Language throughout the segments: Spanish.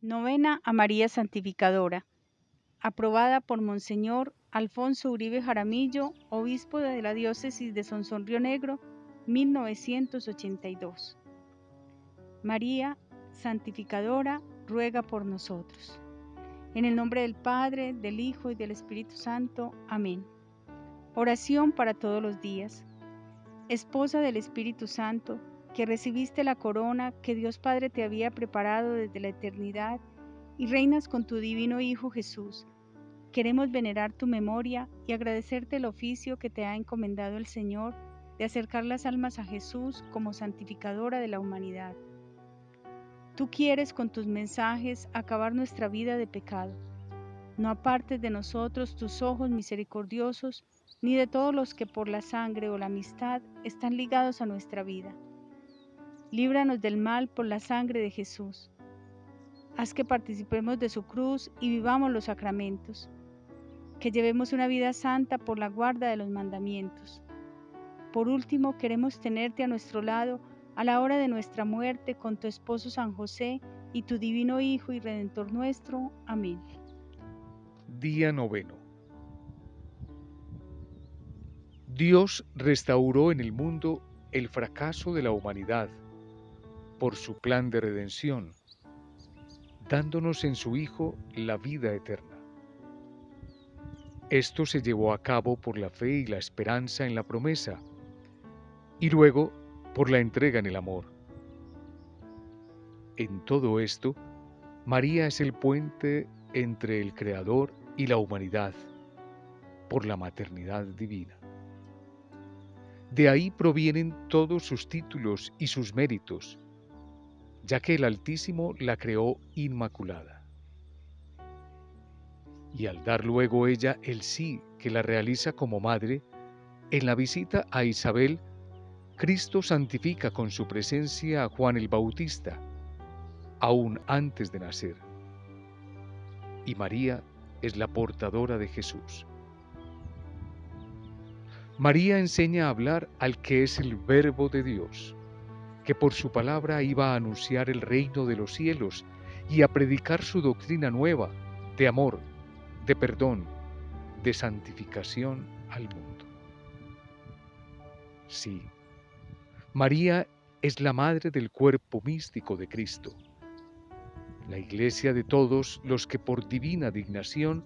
Novena a María Santificadora, aprobada por Monseñor Alfonso Uribe Jaramillo, obispo de la diócesis de Sonsón Río Negro, 1982. María Santificadora, ruega por nosotros. En el nombre del Padre, del Hijo y del Espíritu Santo. Amén. Oración para todos los días. Esposa del Espíritu Santo, que recibiste la corona que Dios Padre te había preparado desde la eternidad y reinas con tu divino Hijo Jesús. Queremos venerar tu memoria y agradecerte el oficio que te ha encomendado el Señor de acercar las almas a Jesús como santificadora de la humanidad. Tú quieres con tus mensajes acabar nuestra vida de pecado. No apartes de nosotros tus ojos misericordiosos, ni de todos los que por la sangre o la amistad están ligados a nuestra vida líbranos del mal por la sangre de Jesús. Haz que participemos de su cruz y vivamos los sacramentos, que llevemos una vida santa por la guarda de los mandamientos. Por último, queremos tenerte a nuestro lado a la hora de nuestra muerte con tu esposo San José y tu divino Hijo y Redentor nuestro. Amén. Día noveno. Dios restauró en el mundo el fracaso de la humanidad por su plan de redención, dándonos en su Hijo la vida eterna. Esto se llevó a cabo por la fe y la esperanza en la promesa, y luego por la entrega en el amor. En todo esto, María es el puente entre el Creador y la humanidad, por la maternidad divina. De ahí provienen todos sus títulos y sus méritos, ya que el Altísimo la creó inmaculada. Y al dar luego ella el sí que la realiza como madre, en la visita a Isabel, Cristo santifica con su presencia a Juan el Bautista, aún antes de nacer. Y María es la portadora de Jesús. María enseña a hablar al que es el verbo de Dios que por su palabra iba a anunciar el reino de los cielos y a predicar su doctrina nueva de amor, de perdón, de santificación al mundo. Sí, María es la madre del cuerpo místico de Cristo, la iglesia de todos los que por divina dignación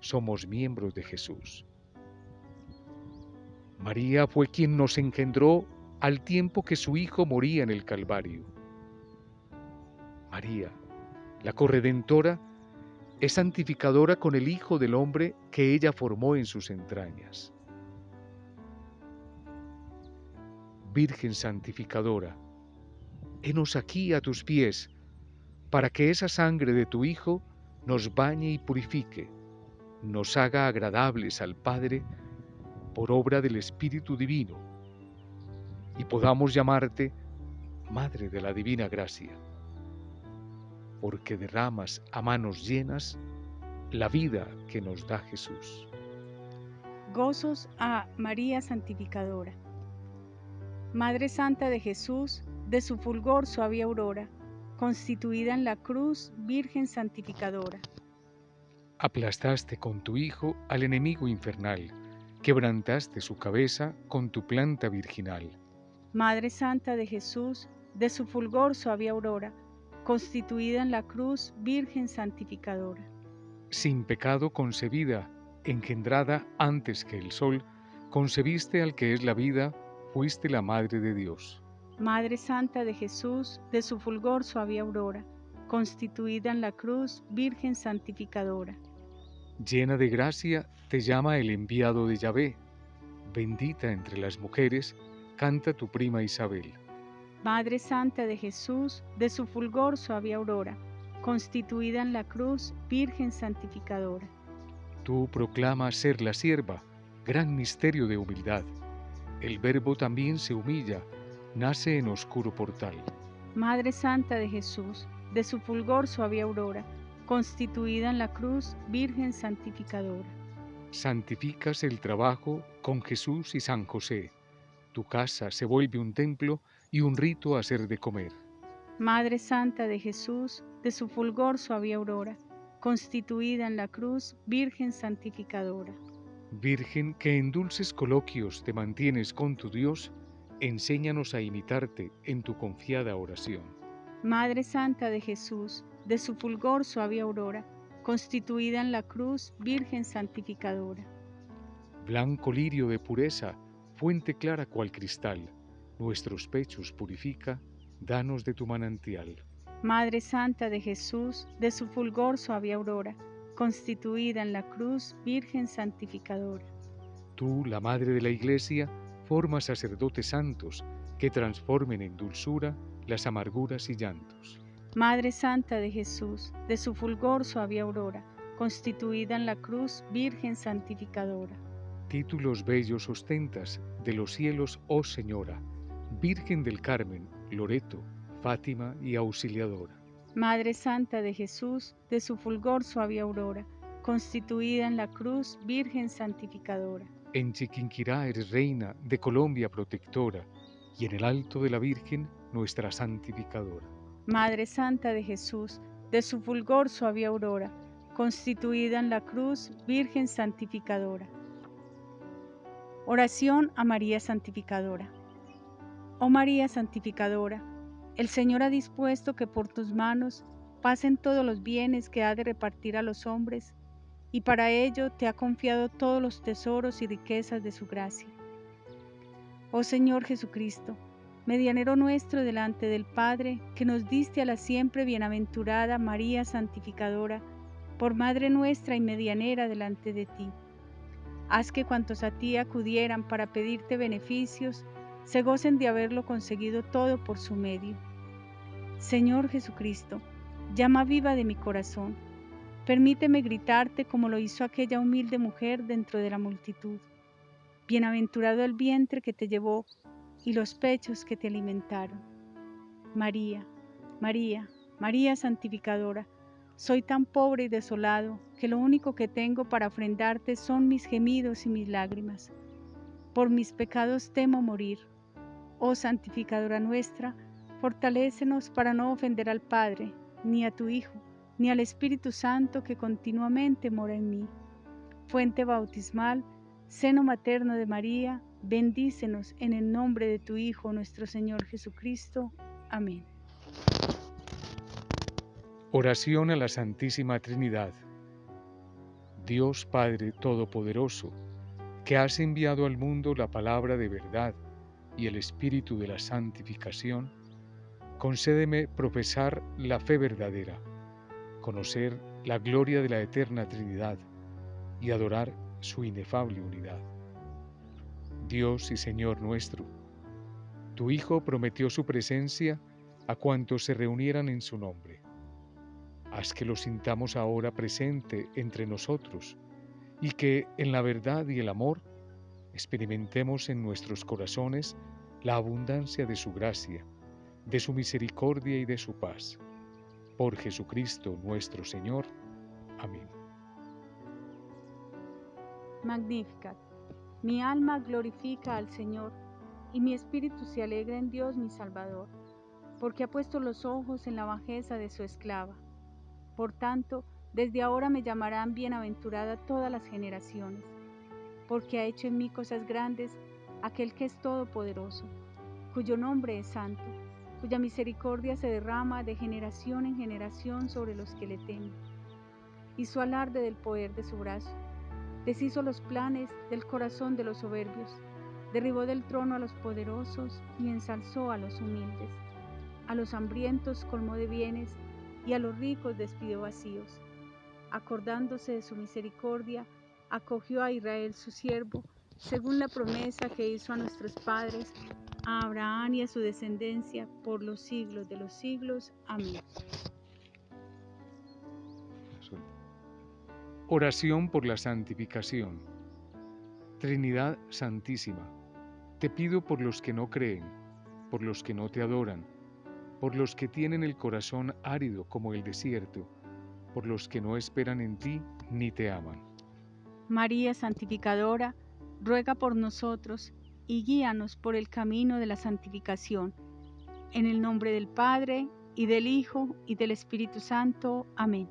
somos miembros de Jesús. María fue quien nos engendró al tiempo que su Hijo moría en el Calvario. María, la corredentora, es santificadora con el Hijo del Hombre que ella formó en sus entrañas. Virgen santificadora, henos aquí a tus pies, para que esa sangre de tu Hijo nos bañe y purifique, nos haga agradables al Padre por obra del Espíritu Divino y podamos llamarte Madre de la Divina Gracia, porque derramas a manos llenas la vida que nos da Jesús. Gozos a María Santificadora. Madre Santa de Jesús, de su fulgor suave aurora, constituida en la cruz, Virgen Santificadora. Aplastaste con tu Hijo al enemigo infernal, quebrantaste su cabeza con tu planta virginal Madre Santa de Jesús, de su fulgor suave aurora, constituida en la cruz, Virgen santificadora. Sin pecado concebida, engendrada antes que el sol, concebiste al que es la vida, fuiste la Madre de Dios. Madre Santa de Jesús, de su fulgor suave aurora, constituida en la cruz, Virgen santificadora. Llena de gracia, te llama el enviado de Yahvé, bendita entre las mujeres, canta tu prima Isabel. Madre Santa de Jesús, de su fulgor suave aurora, constituida en la cruz, Virgen santificadora. Tú proclamas ser la sierva, gran misterio de humildad. El Verbo también se humilla, nace en oscuro portal. Madre Santa de Jesús, de su fulgor suave aurora, constituida en la cruz, Virgen santificadora. Santificas el trabajo con Jesús y San José tu casa se vuelve un templo y un rito a hacer de comer. Madre Santa de Jesús, de su fulgor suave aurora, constituida en la cruz, Virgen santificadora. Virgen que en dulces coloquios te mantienes con tu Dios, enséñanos a imitarte en tu confiada oración. Madre Santa de Jesús, de su fulgor suave aurora, constituida en la cruz, Virgen santificadora. Blanco lirio de pureza, fuente clara cual cristal, nuestros pechos purifica, danos de tu manantial. Madre Santa de Jesús, de su fulgor suave aurora, constituida en la cruz, Virgen santificadora. Tú, la Madre de la Iglesia, forma sacerdotes santos que transformen en dulzura las amarguras y llantos. Madre Santa de Jesús, de su fulgor suave aurora, constituida en la cruz, Virgen santificadora. Títulos bellos ostentas de los cielos, oh Señora, Virgen del Carmen, Loreto, Fátima y Auxiliadora. Madre Santa de Jesús, de su fulgor suave aurora, constituida en la cruz, Virgen santificadora. En Chiquinquirá eres reina de Colombia protectora, y en el alto de la Virgen nuestra santificadora. Madre Santa de Jesús, de su fulgor suave aurora, constituida en la cruz, Virgen santificadora. Oración a María Santificadora. Oh María Santificadora, el Señor ha dispuesto que por tus manos pasen todos los bienes que ha de repartir a los hombres y para ello te ha confiado todos los tesoros y riquezas de su gracia. Oh Señor Jesucristo, medianero nuestro delante del Padre, que nos diste a la siempre bienaventurada María Santificadora, por Madre nuestra y medianera delante de ti. Haz que cuantos a ti acudieran para pedirte beneficios, se gocen de haberlo conseguido todo por su medio. Señor Jesucristo, llama viva de mi corazón Permíteme gritarte como lo hizo aquella humilde mujer dentro de la multitud. Bienaventurado el vientre que te llevó y los pechos que te alimentaron. María, María, María santificadora, soy tan pobre y desolado que lo único que tengo para ofrendarte son mis gemidos y mis lágrimas. Por mis pecados temo morir. Oh santificadora nuestra, fortalécenos para no ofender al Padre, ni a tu Hijo, ni al Espíritu Santo que continuamente mora en mí. Fuente bautismal, seno materno de María, bendícenos en el nombre de tu Hijo, nuestro Señor Jesucristo. Amén. Oración a la Santísima Trinidad. Dios Padre Todopoderoso, que has enviado al mundo la palabra de verdad y el Espíritu de la santificación, concédeme profesar la fe verdadera conocer la gloria de la eterna Trinidad y adorar su inefable unidad. Dios y Señor nuestro, tu Hijo prometió su presencia a cuantos se reunieran en su nombre. Haz que lo sintamos ahora presente entre nosotros y que en la verdad y el amor experimentemos en nuestros corazones la abundancia de su gracia, de su misericordia y de su paz por Jesucristo nuestro Señor. Amén. Magnificat. Mi alma glorifica al Señor, y mi espíritu se alegra en Dios mi Salvador, porque ha puesto los ojos en la bajeza de su esclava. Por tanto, desde ahora me llamarán bienaventurada todas las generaciones, porque ha hecho en mí cosas grandes aquel que es todopoderoso, cuyo nombre es santo cuya misericordia se derrama de generación en generación sobre los que le temen. Hizo alarde del poder de su brazo, deshizo los planes del corazón de los soberbios, derribó del trono a los poderosos y ensalzó a los humildes. A los hambrientos colmó de bienes y a los ricos despidió vacíos. Acordándose de su misericordia, acogió a Israel su siervo, según la promesa que hizo a nuestros padres a Abraham y a su descendencia por los siglos de los siglos. Amén. Oración por la santificación. Trinidad Santísima, te pido por los que no creen, por los que no te adoran, por los que tienen el corazón árido como el desierto, por los que no esperan en ti ni te aman. María Santificadora, ruega por nosotros y guíanos por el camino de la santificación. En el nombre del Padre, y del Hijo, y del Espíritu Santo. Amén.